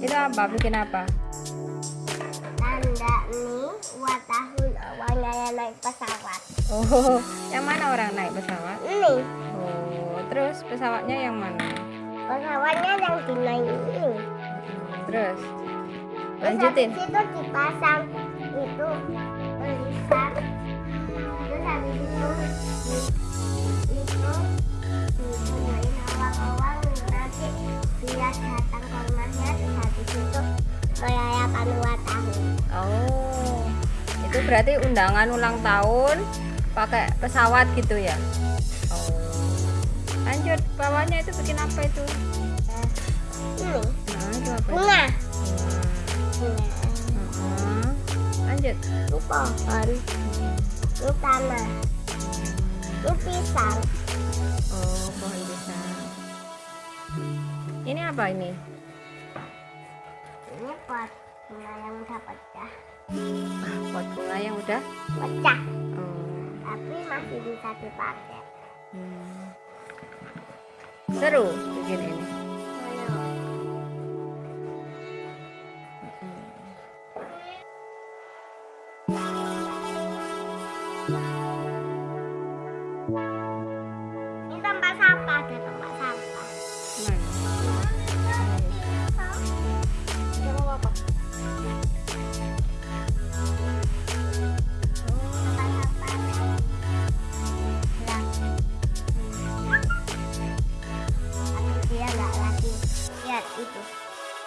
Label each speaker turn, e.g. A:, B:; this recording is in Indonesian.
A: Itu apa? Bikin apa?
B: tanda nih buat yang naik pesawat
A: Oh, yang mana orang naik pesawat?
B: ini
A: Oh, terus pesawatnya yang mana?
B: pesawatnya yang dinaik ini
A: Terus
B: Terus
A: lanjutin.
B: habis itu dipasang itu tulisan terus habis itu itu nanti dia datang ke rumahnya terus habis itu merayakan ulang tahun
A: itu berarti undangan ulang tahun pakai pesawat gitu ya? Oh, lanjut bawahnya itu bikin apa itu?
B: Ini
A: Nah, itu apa?
B: bunga
A: Hmm.
B: bunga
A: Hmm. Lanjut.
B: ini pohon ini tanah ini pisang
A: Oh, pohon pisang. Ini apa ini?
B: ini pot bunga yang udah pecah
A: Ah, pot bunga yang udah.
B: pecah
A: Oh.
B: tapi masih bisa dipakai
A: Hmm. Seru bikin ini.
B: Ayo. Ini